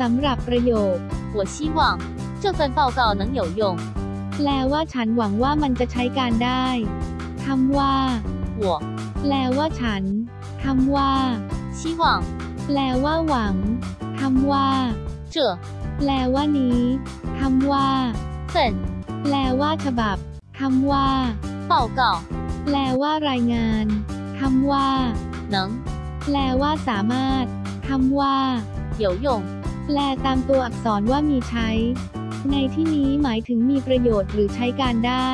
สำหรับประโยค 我希望这份报告能有用。 แปลว่าฉันหวังว่ามันจะใช้การได้คำว่า 我 แปลว่าฉันคำว่า 希望 แปลว่าหวังคำว่า 这 แปลว่านี้คำว่า 份 แปลว่าฉบับคำว่า 报告 แปลว่ารายงานคำว่า 能 แปลว่าสามารถคำว่า 有用。 แปลตามตัวอักษรว่ามีใช้ ในที่นี้หมายถึงมีประโยชน์หรือใช้การได้